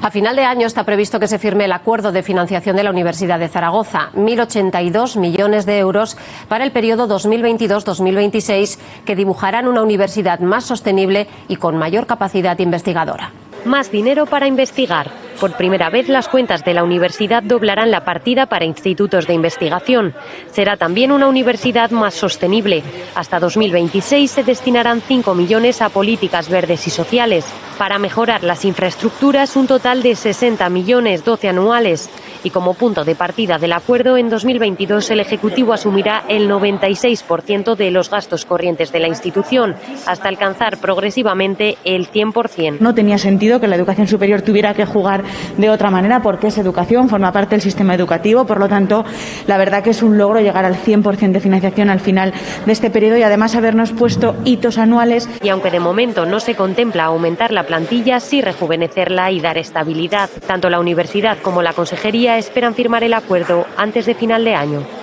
A final de año está previsto que se firme el acuerdo de financiación de la Universidad de Zaragoza, 1.082 millones de euros para el periodo 2022-2026, que dibujarán una universidad más sostenible y con mayor capacidad investigadora. Más dinero para investigar. Por primera vez las cuentas de la universidad doblarán la partida para institutos de investigación. Será también una universidad más sostenible. Hasta 2026 se destinarán 5 millones a políticas verdes y sociales. Para mejorar las infraestructuras, un total de 60 millones, 12 anuales. Y como punto de partida del acuerdo, en 2022 el Ejecutivo asumirá el 96% de los gastos corrientes de la institución, hasta alcanzar progresivamente el 100%. No tenía sentido que la educación superior tuviera que jugar de otra manera porque es educación, forma parte del sistema educativo, por lo tanto, la verdad que es un logro llegar al 100% de financiación al final de este periodo y además habernos puesto hitos anuales. Y aunque de momento no se contempla aumentar la plantilla, sí rejuvenecerla y dar estabilidad. Tanto la universidad como la consejería esperan firmar el acuerdo antes de final de año.